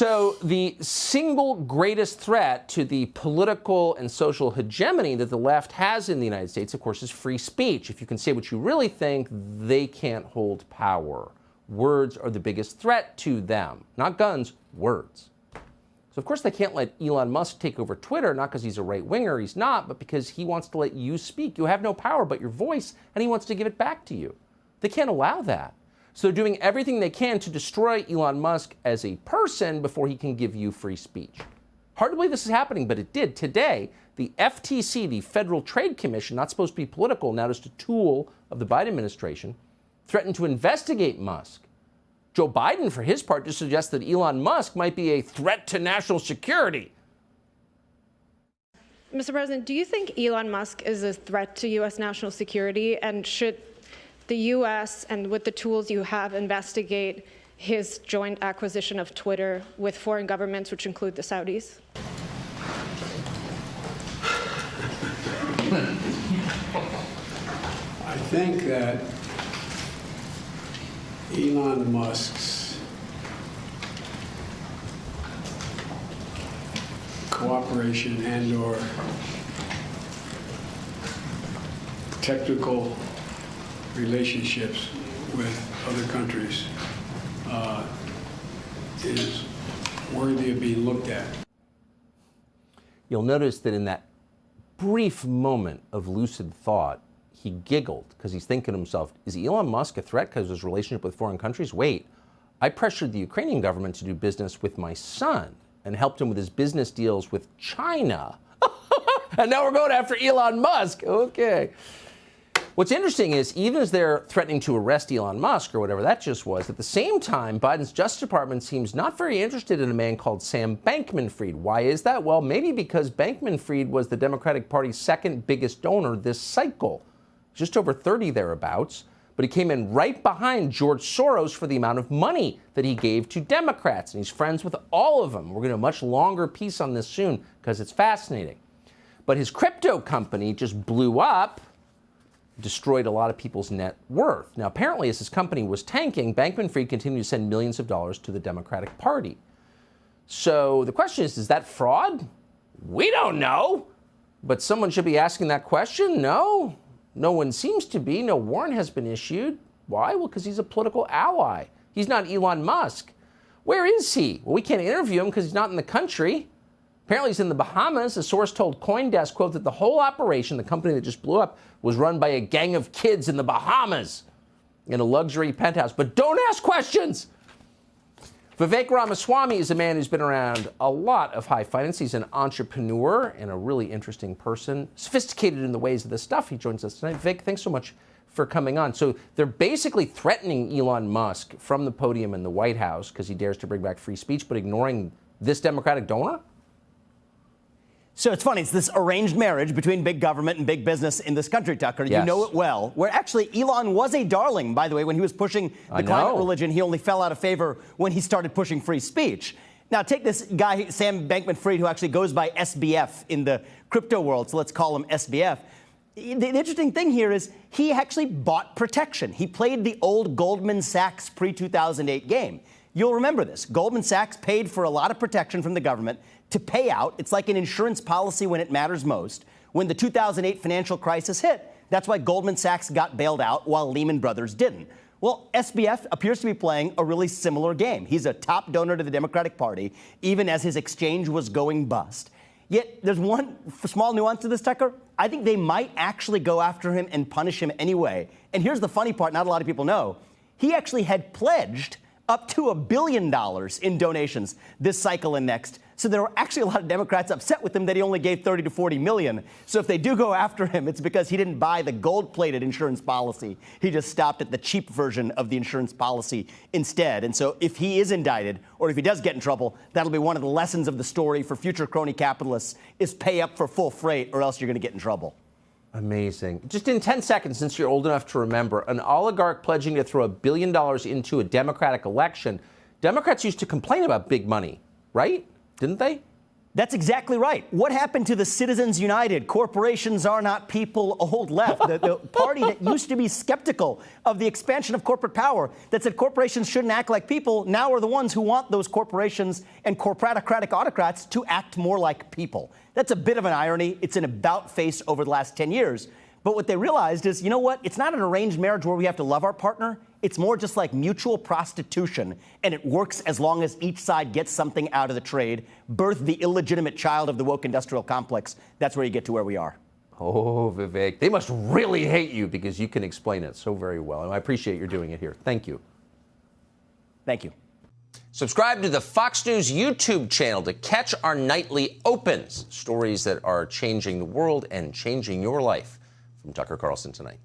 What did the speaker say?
So the single greatest threat to the political and social hegemony that the left has in the United States, of course, is free speech. If you can say what you really think, they can't hold power. Words are the biggest threat to them. Not guns, words. So of course they can't let Elon Musk take over Twitter, not because he's a right winger, he's not, but because he wants to let you speak. You have no power but your voice, and he wants to give it back to you. They can't allow that. So they're doing everything they can to destroy Elon Musk as a person before he can give you free speech. Hard to believe this is happening, but it did. Today, the FTC, the Federal Trade Commission, not supposed to be political, now just a tool of the Biden administration, threatened to investigate Musk. Joe Biden, for his part, just suggests that Elon Musk might be a threat to national security. Mr. President, do you think Elon Musk is a threat to U.S. national security? And should the U.S. and with the tools you have investigate his joint acquisition of Twitter with foreign governments, which include the Saudis? I think that Elon Musk's cooperation and or technical relationships with other countries uh, is worthy of being looked at. You'll notice that in that brief moment of lucid thought, he giggled because he's thinking to himself, is Elon Musk a threat because of his relationship with foreign countries? Wait, I pressured the Ukrainian government to do business with my son and helped him with his business deals with China. and now we're going after Elon Musk. Okay. What's interesting is even as they're threatening to arrest Elon Musk or whatever that just was, at the same time, Biden's Justice Department seems not very interested in a man called Sam Bankman-Fried. Why is that? Well, maybe because Bankman-Fried was the Democratic Party's second biggest donor this cycle, just over 30 thereabouts. But he came in right behind George Soros for the amount of money that he gave to Democrats, and he's friends with all of them. We're going to do a much longer piece on this soon because it's fascinating. But his crypto company just blew up destroyed a lot of people's net worth. Now, apparently, as his company was tanking, Bankman Fried continued to send millions of dollars to the Democratic Party. So the question is, is that fraud? We don't know. But someone should be asking that question? No. No one seems to be. No warrant has been issued. Why? Well, because he's a political ally. He's not Elon Musk. Where is he? Well, we can't interview him because he's not in the country. Apparently he's in the Bahamas. A source told Coindesk, quote, that the whole operation, the company that just blew up, was run by a gang of kids in the Bahamas in a luxury penthouse. But don't ask questions. Vivek Ramaswamy is a man who's been around a lot of high finance. He's an entrepreneur and a really interesting person, sophisticated in the ways of this stuff. He joins us tonight. Vivek, thanks so much for coming on. So they're basically threatening Elon Musk from the podium in the White House because he dares to bring back free speech, but ignoring this Democratic donor? So it's funny, it's this arranged marriage between big government and big business in this country, Tucker. Yes. You know it well. Where actually Elon was a darling, by the way, when he was pushing the climate religion. He only fell out of favor when he started pushing free speech. Now, take this guy, Sam Bankman Fried, who actually goes by SBF in the crypto world, so let's call him SBF. The, the interesting thing here is he actually bought protection. He played the old Goldman Sachs pre 2008 game. You'll remember this. Goldman Sachs paid for a lot of protection from the government to pay out. It's like an insurance policy when it matters most. When the 2008 financial crisis hit, that's why Goldman Sachs got bailed out while Lehman Brothers didn't. Well, SBF appears to be playing a really similar game. He's a top donor to the Democratic Party, even as his exchange was going bust. Yet there's one small nuance to this, Tucker. I think they might actually go after him and punish him anyway. And here's the funny part not a lot of people know. He actually had pledged up to a billion dollars in donations this cycle and next. So there are actually a lot of Democrats upset with him that he only gave 30 to 40 million. So if they do go after him, it's because he didn't buy the gold-plated insurance policy. He just stopped at the cheap version of the insurance policy instead. And so if he is indicted or if he does get in trouble, that'll be one of the lessons of the story for future crony capitalists is pay up for full freight or else you're going to get in trouble. Amazing. Just in 10 seconds, since you're old enough to remember, an oligarch pledging to throw a billion dollars into a Democratic election. Democrats used to complain about big money, right? Didn't they? That's exactly right. What happened to the Citizens United, corporations are not people old left, the, the, party that used to be skeptical of the expansion of corporate power, that said corporations shouldn't act like people, now are the ones who want those corporations and corporatocratic autocrats to act more like people. That's a bit of an irony. It's an about face over the last 10 years. But what they realized is, you know what? It's not an arranged marriage where we have to love our partner. It's more just like mutual prostitution, and it works as long as each side gets something out of the trade. Birth the illegitimate child of the woke industrial complex. That's where you get to where we are. Oh, Vivek, they must really hate you because you can explain it so very well. And I appreciate your doing it here. Thank you. Thank you. Subscribe to the Fox News YouTube channel to catch our nightly opens, stories that are changing the world and changing your life from Tucker Carlson tonight.